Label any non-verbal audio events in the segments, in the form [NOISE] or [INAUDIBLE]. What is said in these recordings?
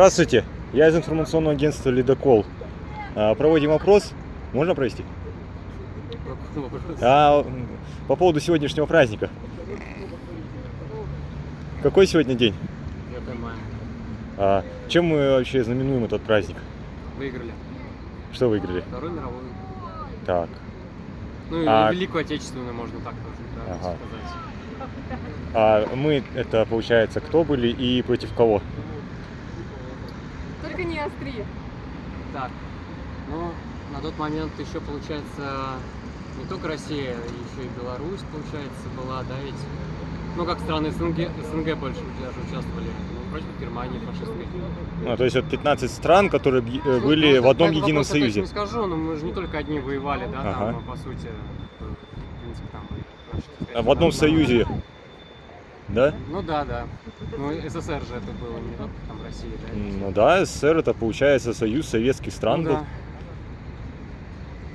Здравствуйте, я из информационного агентства «Ледокол». А, Проводим опрос. Можно провести? А, по поводу сегодняшнего праздника. Какой сегодня день? 9 мая. А, чем мы вообще знаменуем этот праздник? Выиграли. Что выиграли? Вторую мировую. Так, Ну и А- Великую Отечественную можно так да, Ага. сказать. а мы, это получается, кто были и против кого? Только не остри. Так, ну, на тот момент еще, получается, не только Россия, еще и Беларусь, получается, была, да, ведь? Ну, как страны СНГ, СНГ больше даже участвовали. Ну, против Германии фашистской. Ну, то есть вот 15 стран, которые Ну, были ну, в одном едином я союзе. точно не скажу, но мы же не только одни воевали, да, Ага. там, по сути, в принципе, там, сказать, А в одном там, союзе, да? Ну да, да. Ну, СССР же это было, не только там Россия, да? Ну да, СССР это получается союз советских стран Ну был. да.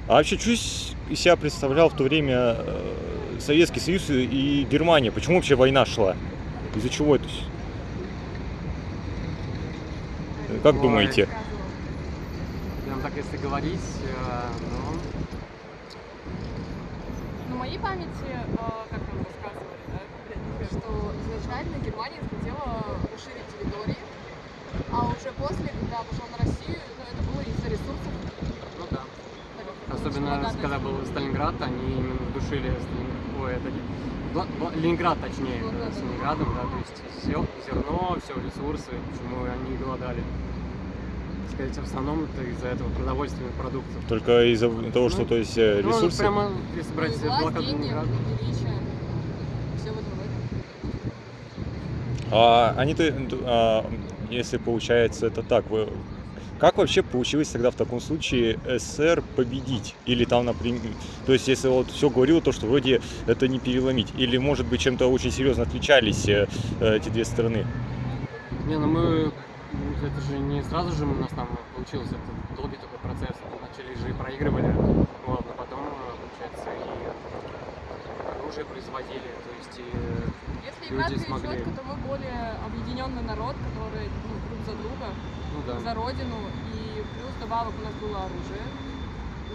А вообще, что из себя представлял в то время э, Советский Союз и и Германия? Почему вообще война шла? Из-за чего это? Как Ой. думаете? Прям так, если говорить, э, ну, На моей памяти, э, как да, что изначально Германия хотела расширить территории, а уже после, когда пошел на Россию, ну, это было из-за ресурсов. ну да. так как Особенно, богатая когда был. Сталинград, они именно душили Сталинград. Ой, это не- Бла- Бла- Ленинград, точнее, Ну да, с Ленинградом, да, то есть все, зерно, все ресурсы, почему они голодали. Так сказать, в основном это из-за этого продовольственных продуктов. Только из-за того, что Ну, то есть э, Ну, ресурсы. прямо, если брать Ну, блокаду Ленинграда. величие, все в этом в этом. А они-то, а, если получается это так, вы- как вообще получилось тогда в таком случае СССР победить? Или там, например, то есть если вот все говорило то, что вроде это не переломить, или может быть чем-то очень серьезно отличались э, эти две страны? Не, ну мы, это же не сразу же у нас там получилось, это долгий такой процесс. Вначале же и проигрывали, вот, но потом, э, получается, оружие производили, то есть и... Если Люди играть смогли. четко, то мы более объединенный народ, который ну, друг за друга, Ну да. за родину, и плюс добавок у нас было оружие.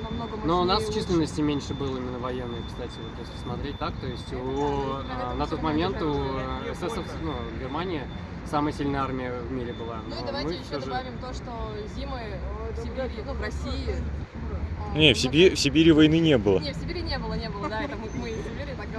Намного Но у нас лучше. численности меньше было именно военной, кстати, вот если смотреть так, то есть у, а, на тот момент у СССР, ну, Германии самая сильная армия в мире была. Ну и давайте еще же- добавим то, что зимы в Сибири, ну в России. Не, в Сибири, в Сибири войны не было. Не, в Сибири не было, не было, да, это мы, мы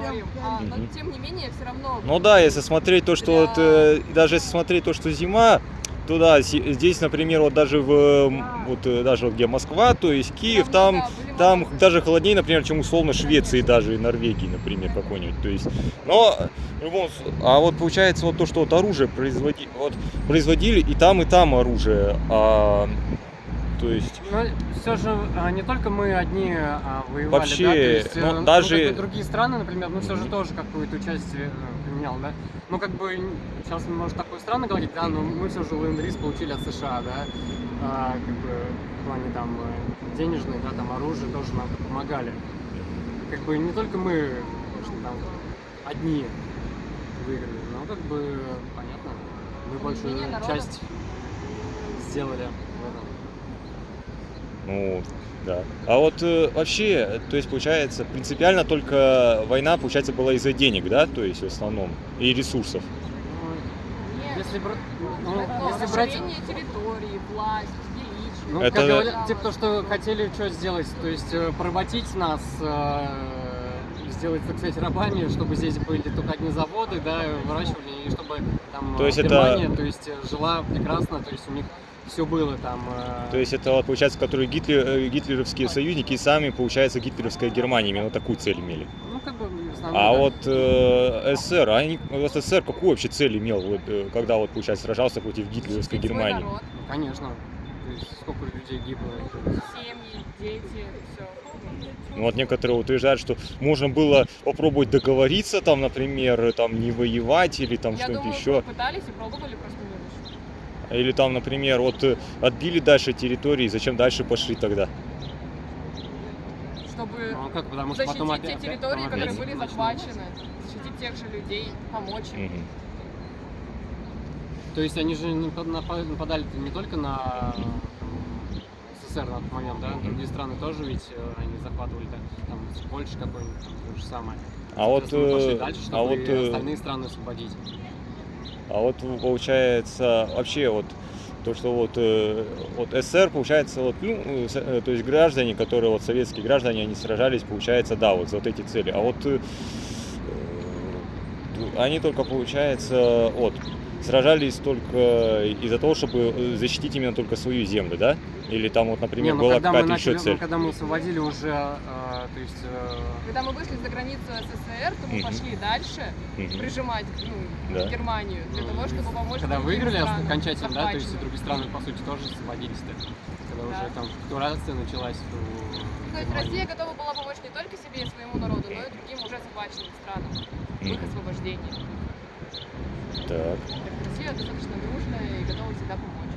говорим. А, но тем не менее, все равно. Ну да, если смотреть то, что вот, э, даже если смотреть то, что зима, то да, здесь, например, вот даже в, м, вот э, даже вот где Москва, то есть Киев, там, да, там даже холоднее, например, чем условно Швеции даже и Норвегии, например, какой-нибудь. То есть, но в любом а вот получается вот то, что вот оружие производи, вот производили и там и там оружие, а, то есть Ну, все же а, не только мы одни а, воевали, Вообще, да, то есть, ну, э, даже- другие страны, например, ну все же тоже какое-то участие э, применял, да. Ну как бы сейчас может такое странно говорить, да, но мы все же ленд получили от США, да, А, как бы в плане там э, денежной, да, там оружие тоже нам помогали. Как бы не только мы, конечно, там одни выиграли, но как бы понятно, мы большую часть сделали. Ну, да. А вот э, вообще, то есть получается, принципиально только война, получается, была из-за денег, да, то есть в основном, и ресурсов. Ну, Если, бр- ну, это если брать... расширение территории, власть, величие. Ну, Это- как говорят, те, кто что хотели что сделать, то есть э, поработить нас, э, сделать, так сказать, рабами, чтобы здесь были только одни заводы, да, выращивали, и чтобы там То э, есть это- Германия, то есть э, жила прекрасно, то есть у них все было там. э, То есть это, вот, получается, которые Гитлер, э, гитлеровские союзники и сами, получается, гитлеровская Германия именно такую цель имели. ну, как бы, основном, А да. вот э, СССР, а они, вот СССР какую вообще цель имел, вот, э, когда вот, получается, сражался против гитлеровской свой Германии? народ, Ну, конечно, то есть сколько людей гибло. семьи, дети, все. Ну, вот некоторые утверждают, что можно было попробовать договориться, там, например, там, не воевать или там что-нибудь еще. пытались и пробовали, просто. Или там, например, вот э, отбили дальше территории, зачем дальше пошли тогда? Чтобы Ну, а как, потому что защитить потом те опять, территории, потом которые опять были захвачены, защитить тех же людей, помочь им. Мгм. То есть они же напа- напа- нападали не только на там, СССР на тот момент, да? Другие страны тоже ведь э, они захватывали, да? Там Польша какой-нибудь, то же самое. А вот, Соответственно, мы пошли э, дальше, чтобы а вот, э, остальные страны освободить. А вот получается вообще вот то, что вот, э, вот СССР, получается, вот, ну, э, то есть граждане, которые вот советские граждане, они сражались, получается, да, вот за вот эти цели. А вот э, они только, получается, вот, сражались только из-за того, чтобы защитить именно только свою землю, да? Или там вот, например, Не, ну была какая-то начали, еще цель? ну, когда мы освободили уже, э, то есть, э, Когда мы вышли за границу СССР, то мы Мгм. пошли дальше Мгм. прижимать ну, Да. Германию для того, чтобы помочь когда выиграли странам, окончательно, да, то есть и другие страны, по сути, тоже освободились-то. Когда уже Да. там капитуляция началась у То есть. Россия готова была помочь не только себе и своему народу, но и другим уже захваченным странам в их освобождении. Так. Россия достаточно дружная и готова всегда помочь.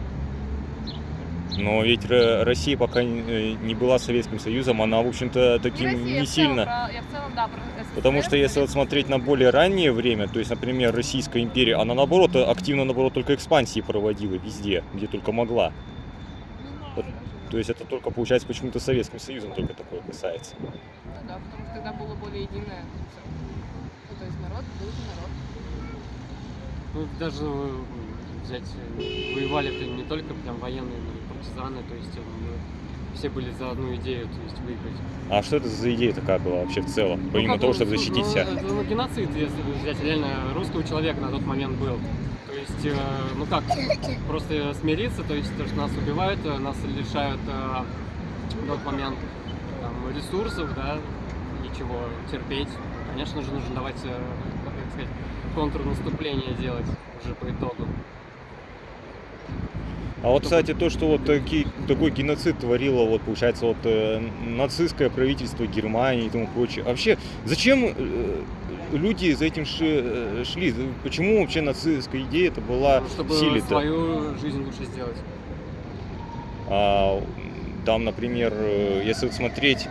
Но ведь Россия пока не э, не была Советским Союзом, она, в общем-то, таким не, Россия, не целом, сильно. про- я в целом, да, про СССР, Потому что если вот смотреть на более раннее время, то есть, например, Российская империя, она наоборот активно, наоборот, только экспансии проводила везде, где только могла. То есть это только, получается, почему-то Советским Союзом только такое касается. Ну да, потому что тогда было более единое всё. Ну, то есть народ был народ. Ну, даже э, взять, э, воевали это не только прям военные, но и партизаны, то есть э, мы все были за одну идею, то есть выиграть. А что это за идея такая была вообще в целом, Ну, помимо того, ну, чтобы ну, защитить ну, себя? это, ну, геноцид, если взять реально русского человека на тот момент был. То есть, э, ну как, просто смириться, то есть то, что нас убивают, нас лишают э, в тот момент там, ресурсов, да, ничего, терпеть. Конечно же, нужно давать, э, как сказать, контрнаступление делать уже по итогу. А вот, кстати, то, что вот таки- такой геноцид творило, вот, получается, вот э, нацистское правительство Германии и тому прочее. Вообще, зачем э, люди за этим ши- э, шли? Почему вообще нацистская идея это была Ну, чтобы силе-то? свою жизнь лучше сделать. А, там, например, э, если вот смотреть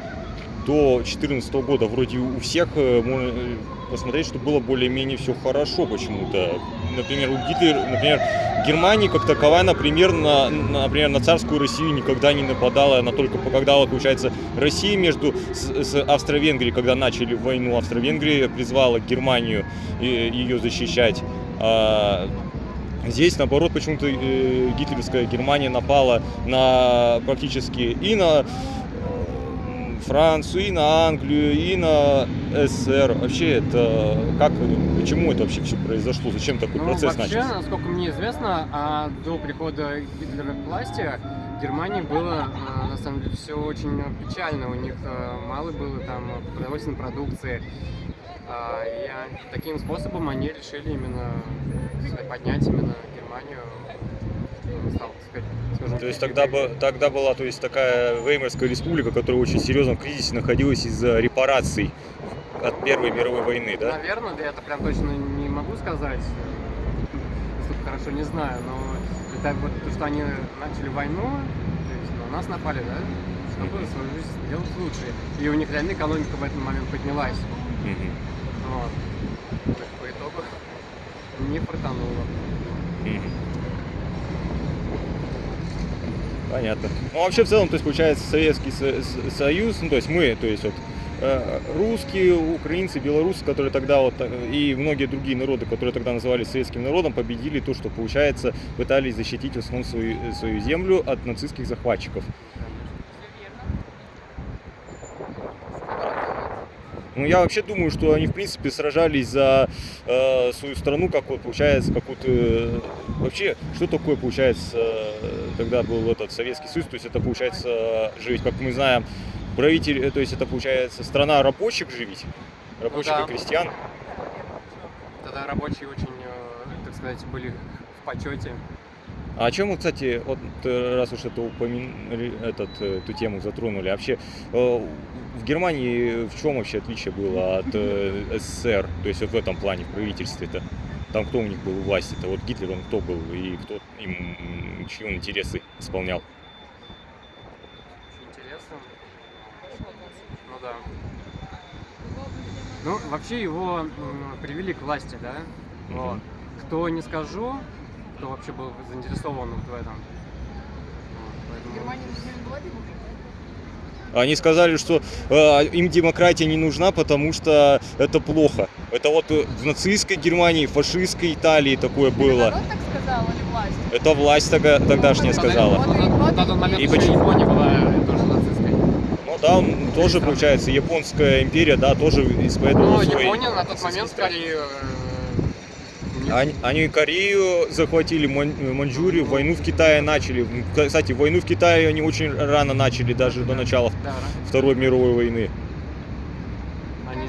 до 2014 года, вроде у всех э, можно э, посмотреть, что было более-менее все хорошо почему-то. Например, у Гитлера, например, Германия как таковая, например, на, на- например, на царскую Россию никогда не нападала, она только когда, получается, Россия между с, с Австро-Венгрией, когда начали войну, Австро-Венгрия призвала Германию и, ее защищать. А, Здесь, наоборот, почему-то э, гитлеровская Германия напала на практически и на э, Францию, и на Англию, и на СССР. Вообще, это как, почему это вообще все произошло? Зачем такой Ну, процесс вообще, начался? насколько мне известно, а, до прихода Гитлера к власти в Германии было, а, на самом деле, все очень печально. У них а, мало было там продовольственной продукции. А, И таким способом они решили именно сказать, поднять именно Германию. ну, стал, сказать, скажем, То есть тогда, бы, тогда была то есть, такая Веймарская республика, которая в очень серьезном кризисе находилась из-за репараций от Первой мировой войны, да? Наверное, да, это прям точно не могу сказать, настолько хорошо не знаю, но это вот то, что они начали войну, то есть на нас напали, да, чтобы свою жизнь сделать лучше. И у них реально экономика в этот момент поднялась. Мгм. Вот. Так по итогу не фартануло. Мгм. Понятно. Ну, вообще, в целом, то есть, получается, Советский Союз, ну, то есть мы, то есть, вот, э, русские, украинцы, белорусы, которые тогда вот, э, и многие другие народы, которые тогда назывались советским народом, победили то, что, получается, пытались защитить в основном свою, свою землю от нацистских захватчиков. Ну, я вообще думаю, что они, в принципе, сражались за э, свою страну, как вот, получается, какую-то... э, вообще, что такое, получается, э, тогда был этот Советский Союз, то есть это, получается, же ведь, как мы знаем, правитель, э, то есть это, получается, страна рабочих ведь, рабочих да. и крестьян. Тогда рабочие очень, э, так сказать, были в почете. А о чем мы, кстати, вот э, раз уж это упомянули, этот, э, эту тему затронули, вообще э, в Германии в чем вообще отличие было от э, СССР, то есть вот в этом плане, в правительстве-то? Там кто у них был у власти-то? Вот Гитлер, он кто был и кто им, чьи он интересы исполнял? Очень интересно. Ну да. Ну, вообще его м, привели к власти, да? Вот. Мгм. Кто не скажу, кто вообще был заинтересован вот в этом. Вот, поэтому- Германия не была? Они сказали, что э, им демократия не нужна, потому что это плохо. Это вот э, в нацистской Германии, фашистской Италии такое Это было. народ так сказал или власть? Это власть тогда, тогдашняя Тогда- сказала. И- На, тот момент почему- Япония была э, тоже нацистской. Ну да, он тоже, получается, японская империя, да, тоже исповедовала Ну, Япония на тот момент скорее... Они, Корею захватили, Ман- Маньчжурию, войну в Китае начали. Кстати, войну в Китае они очень рано начали, даже до начала Да, да. Второй мировой войны. Они-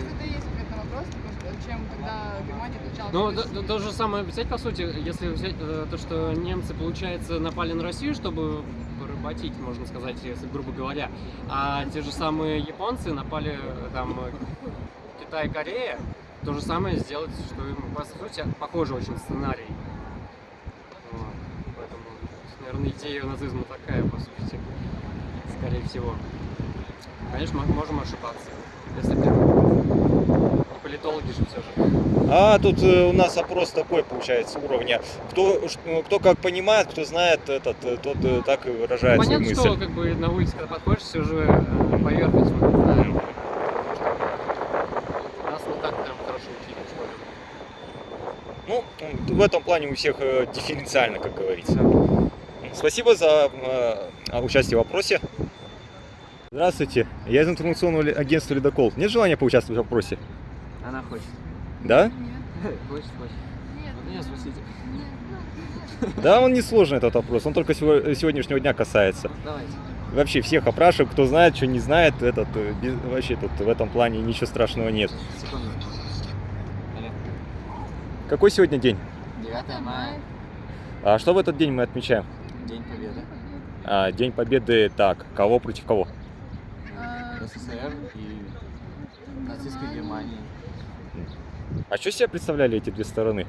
отличалась Ну, то, то- то же самое взять, по сути, если взять э, то, что немцы, получается, напали на Россию, чтобы поработить, можно сказать, если грубо говоря, а те же самые японцы напали э, там Китай, Корея, то же самое сделать, что им, по сути, похожий очень сценарий. Вот. Поэтому, наверное, идея нацизма такая, по сути, скорее всего. Конечно, мы можем ошибаться, если не политологи же все же. А тут э, у нас опрос такой, получается, уровня. Кто, ну, кто как понимает, кто знает этот, э, тот э, так и выражает свою Понятно, мысль. что как бы на улице, когда подходишь, все же поверхность вот, знаем. Нас не так прям хорошо учили в школе. Ну, м, в этом плане у всех э, дифференциально, как говорится. Спасибо за э, участие в вопросе. Здравствуйте, я из информационного агентства «Ледокол». Нет желания поучаствовать в вопросе? Она хочет. Да? Нет, Хочет, хочет. нет, Вот меня спросите. нет. Да, он не сложный этот вопрос, он только сего- сегодняшнего дня касается. Давайте. Вообще всех опрашиваю, кто знает, что не знает, этот, э, без- вообще тут в этом плане ничего страшного нет. Секунду. Какой сегодня день? 9 мая. А что в этот день мы отмечаем? День Победы. А, день Победы, так, кого против кого? А, СССР и нацистской Германии. А что себя представляли эти две стороны?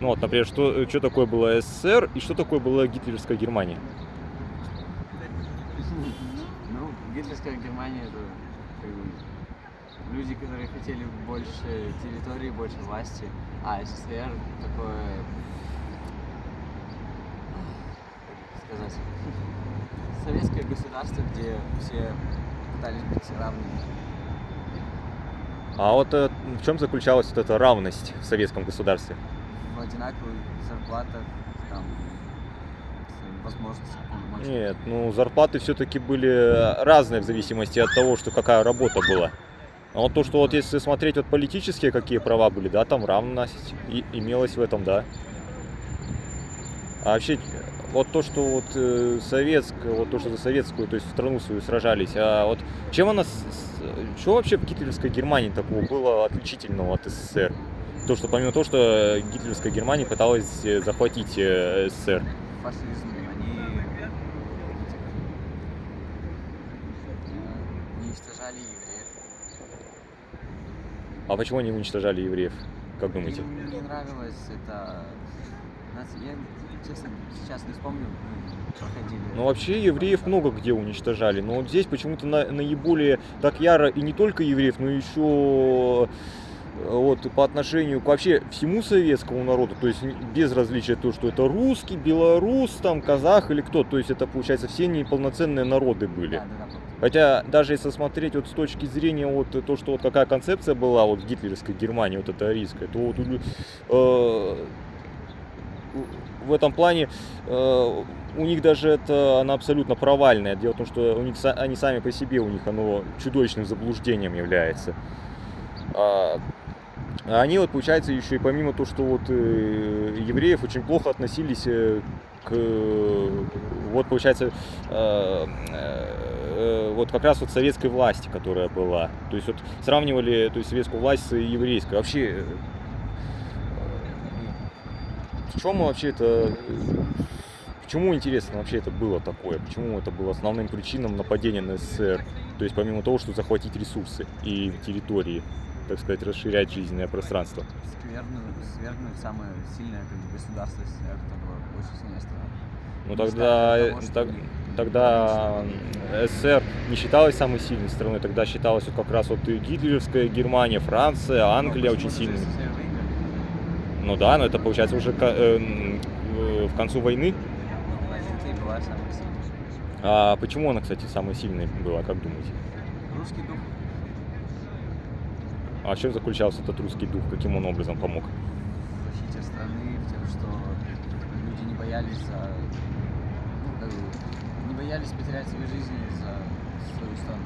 Ну вот, например, что, что такое было СССР и что такое была гитлеровская Германия? Ну, гитлерская Германия это люди, которые хотели больше территории, больше власти, а СССР такое, как сказать, советское государство, где все пытались быть равными. А вот э, в чем заключалась вот эта равность в советском государстве? в одинаковых зарплатах, там, полномочий. Нет, ну зарплаты все-таки были разные в зависимости от того, что какая работа была. А вот то, что вот если смотреть вот политические какие права были, да, там равность и имелась в этом, да. А вообще, вот то, что вот э, советское, вот то, что за советскую, то есть страну свою сражались, а вот чем она, что вообще в гитлеровской Германии такого было отличительного от СССР? То, что помимо того, что гитлеровская Германия пыталась э, захватить э, СССР. Фашизм, они э, уничтожали евреев. А почему они уничтожали евреев? Как думаете? Им не нравилось это... Я, честно, сейчас не вспомню, мы проходили. Ну, вообще евреев много где уничтожали, но вот здесь почему-то на- наиболее так яро и не только евреев, но еще вот по отношению к вообще всему советскому народу, то есть без различия то, что это русский, белорус, там казах или кто, то есть это получается все неполноценные народы были. Да, да, да. Хотя даже если смотреть вот с точки зрения вот то, что вот какая концепция была вот гитлеровской Германии, вот эта арийская, то вот э, в этом плане э, у них даже это она абсолютно провальная. Дело в том, что у них они сами по себе у них оно чудовищным заблуждением является. А они вот получается еще и помимо того, что вот э, евреев очень плохо относились э, к э, вот получается вот как раз вот советской власти, которая была. То есть вот сравнивали то есть советскую власть с еврейской. Вообще в чем вообще это Почему интересно вообще это было такое? Почему это было основным причином нападения на СССР? То есть помимо того, что захватить ресурсы и территории, так сказать, расширять жизненное пространство. Свергнуть, свергнуть самое сильное как бы, государство это очень сильная страна. Ну тогда, э, что так- тогда м, СССР не считалась самой сильной страной, тогда считалась вот как раз вот и гитлеровская Германия, Франция, Но Англия почему очень сильными. Выиграли? Ну да, но это получается уже э, э, в концу войны. Самая сильная. А почему она, кстати, самой сильной была, как думаете? Русский дух. А в чем заключался этот русский дух? Каким он образом помог? в защите страны, в тем, что люди не боялись за, ну, как бы, не боялись потерять свои жизни за свою страну.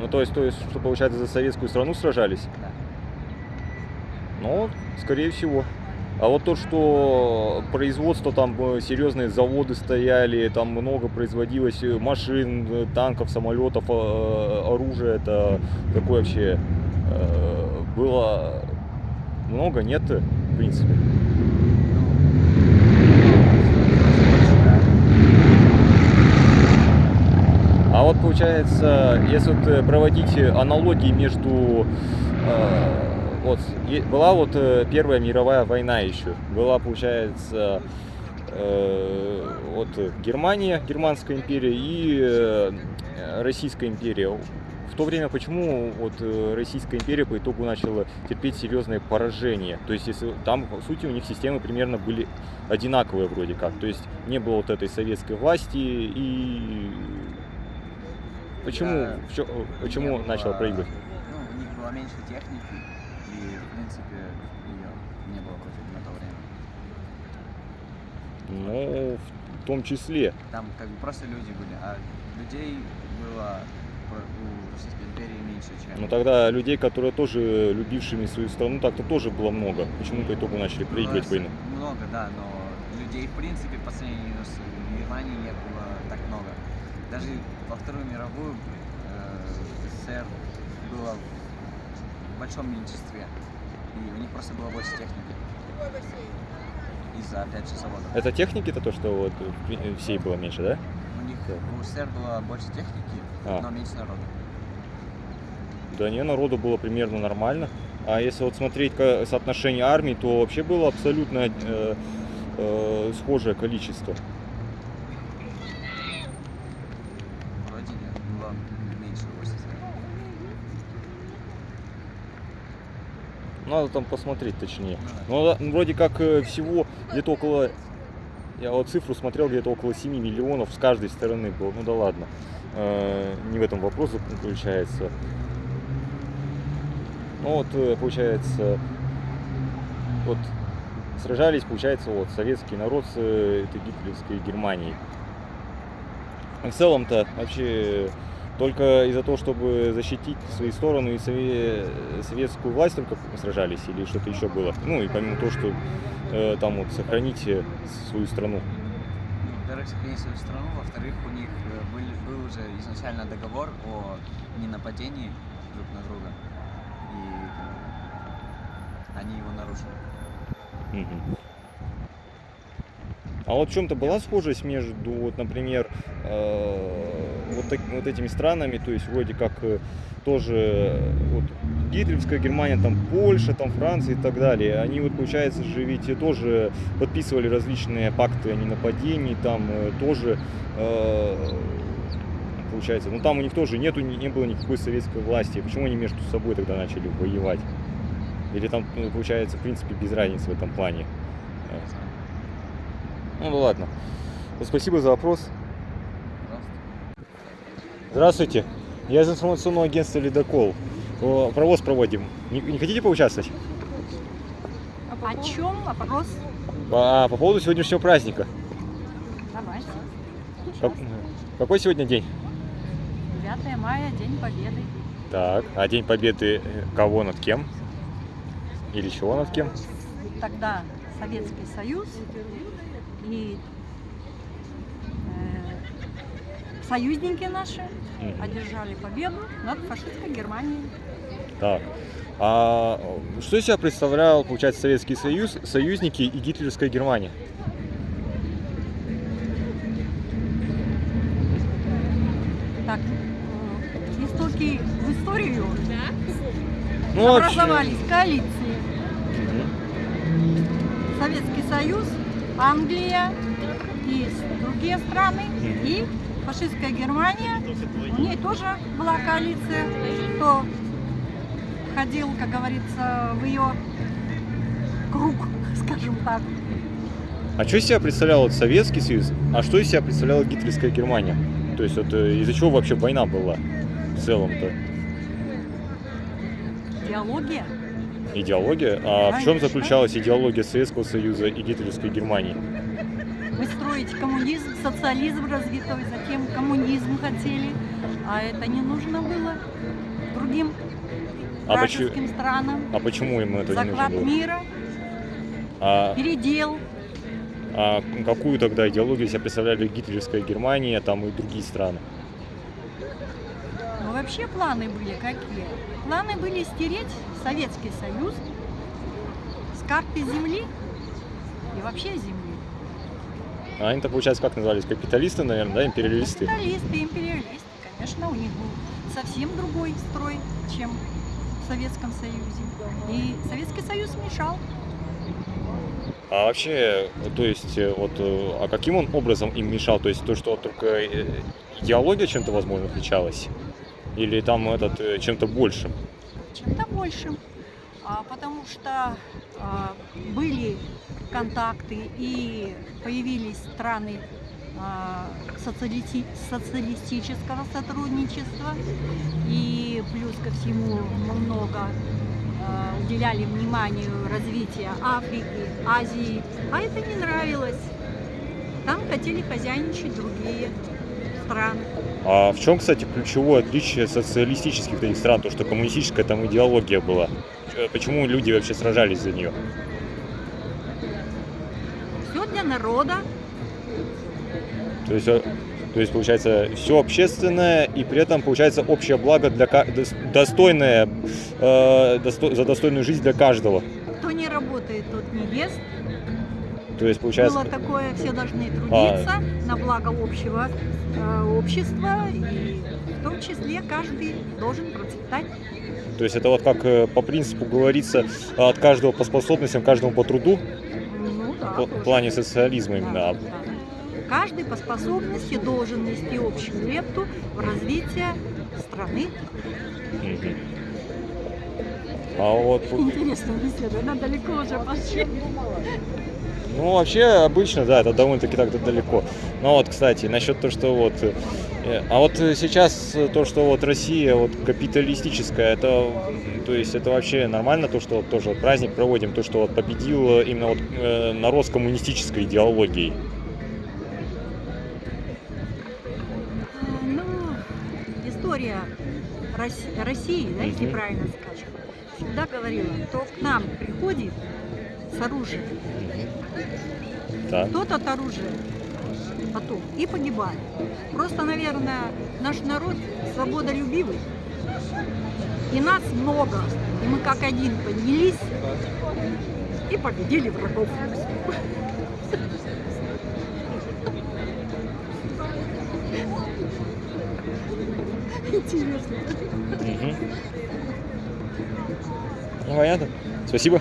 Ну, то есть, то есть, что получается, за советскую страну сражались? Да. Ну, скорее всего. А вот то, что производство, там э, серьезные заводы стояли, там много производилось э, машин, э, танков, самолетов, оружия, это какое вообще было много, нет, в принципе. А вот получается, если вот проводить аналогии между э, вот была вот э, Первая мировая война еще, была получается э, вот Германия, Германская империя и э, Российская империя. В то время почему вот э, Российская империя по итогу начала терпеть серьезное поражение? То есть если там по сути у них системы примерно были одинаковые вроде как, то есть не было вот этой советской власти и почему чё- почему начала проигрывать? Ну, у них было меньше техники, и, в принципе, ее не было против на то время. Ну, в том числе. Там как бы просто люди были, а людей было у Российской империи меньше, чем... Но тогда людей, которые тоже любившими свою страну, так-то тоже было много. Почему по итогу начали проигрывать Было войну? Много, да, но людей, в принципе, по сравнению с Германией не было так много. Даже во Вторую мировую э, СССР было в большом меньшинстве. И у них просто было больше техники. Из-за, опять же, заводов. Это техники-то то, что вот в при- всей было меньше, да? У них у СССР было больше техники, А. но меньше народу. Да не, народу было примерно нормально. А если вот смотреть соотношение армий, то вообще было абсолютно э, э, схожее количество. Вроде нет, было меньше у СССР. Надо там посмотреть точнее. Ну Ну, да, ну, вроде как э, всего где-то около... Я вот цифру смотрел, где-то около 7 миллионов с каждой стороны было. Ну да ладно. Э, не в этом вопрос заключается. Ну вот, э, получается, вот сражались, получается, вот советский народ с этой гитлеровской Германией. В целом-то вообще только из-за того, чтобы защитить свои стороны и сове- советскую власть только сражались или что-то еще было? Ну и помимо того, что э, там вот сохранить э, свою страну. Ну, Во-первых, сохранить свою страну, во-вторых, у них э, был, был уже изначально договор о ненападении друг на друга. И э, они его нарушили. Мгм. А вот в чем-то была схожесть между, вот, например, э, вот, так- вот этими странами, то есть вроде как э, тоже э, вот, гитлеровская Германия, там Польша, там Франция и так далее, они вот, получается же, ведь тоже подписывали различные пакты о ненападении, там тоже, получается, ну там у них тоже нету, не не было никакой советской власти, почему они между собой тогда начали воевать? Или там, ну, получается, в принципе, без разницы в этом плане? Ну, ну ладно. Спасибо за вопрос. Здравствуйте. Я из информационного агентства «Ледокол». Провоз проводим. Не, не хотите поучаствовать? А О чем вопрос? А, по поводу сегодняшнего праздника. Давайте. Как- какой сегодня день? 9 мая, День Победы. Так, а День Победы э, кого над кем? Или чего над кем? Тогда Советский Союз и э, союзники наши Мгм. одержали победу над фашистской Германией. Так. А что из себя представлял, получается, Советский Союз, союзники и гитлеровская Германия? Так, э, истоки в историю Ну, вообще- образовались коалиции. Мгм. Советский Союз, Англия и другие страны. И фашистская Германия, у ней тоже была коалиция, кто входил, как говорится, в ее круг, [LAUGHS] скажем так. А что из себя представлял Советский Союз, а что из себя представляла гитлеровская Германия? То есть вот э, из-за чего вообще война была в целом-то? Идеология. Идеология? А в чем заключалась идеология Советского Союза и гитлеровской Германии? Выстроить коммунизм, социализм развитой, затем коммунизм хотели. А это не нужно было другим А, почему, вражеским странам. а почему им это не нужно было? мира, А, передел. а какую тогда идеологию себя представляли гитлеровская Германия там и другие страны? Но вообще планы были какие? Планы были стереть Советский Союз с карты земли и вообще земли. А они-то, получается, как назывались? Капиталисты, наверное, да, империалисты? Капиталисты, империалисты, конечно, у них был совсем другой строй, чем в Советском Союзе. И Советский Союз мешал. А вообще, то есть, э, вот, э, а каким он образом им мешал? То есть то, что только э, идеология чем-то, возможно, отличалась? Или там этот чем-то большим? Чем-то большим. А, потому что а, были контакты и появились страны а, социалисти- социалистического сотрудничества. И плюс ко всему много уделяли вниманию развитию Африки, Азии. А это не нравилось. Там хотели хозяйничать другие страны. А в чем, кстати, ключевое отличие социалистических этих стран? То, что коммунистическая там идеология была. Почему люди вообще сражались за нее? Все для народа, То есть, э, то есть получается, все общественное и при этом получается общее благо для достойное, э, досто- за достойную жизнь для каждого. кто не работает, тот не ест. То есть получается, Было такое, все должны трудиться на благо общего э, общества, и в том числе каждый должен процветать. то есть это вот как э, по принципу говорится, от каждого по способностям, каждому по труду, Ну да. в тоже. плане социализма Да, именно. да. Каждый по способности должен нести общую лепту в развитие страны. Мгм. А вот, Интересная беседа, она далеко уже пошли. Ну вообще обычно, да, это довольно-таки так далеко. Но вот, кстати, насчет того, что вот, э, а вот э, сейчас э, то, что вот Россия вот капиталистическая, это, то есть это вообще нормально, то, что вот тоже вот праздник проводим, то, что вот победил именно вот э, народ с коммунистической идеологией. Ну, история Росси- России, да, если правильно скажем, всегда говорила, кто к нам приходит с оружием, Так. тот от оружия потом и погибает. Просто, наверное, наш народ свободолюбивый, и нас много, и мы как один поднялись и победили врагов. Интересно. Мгм. Ну, понятно. Спасибо.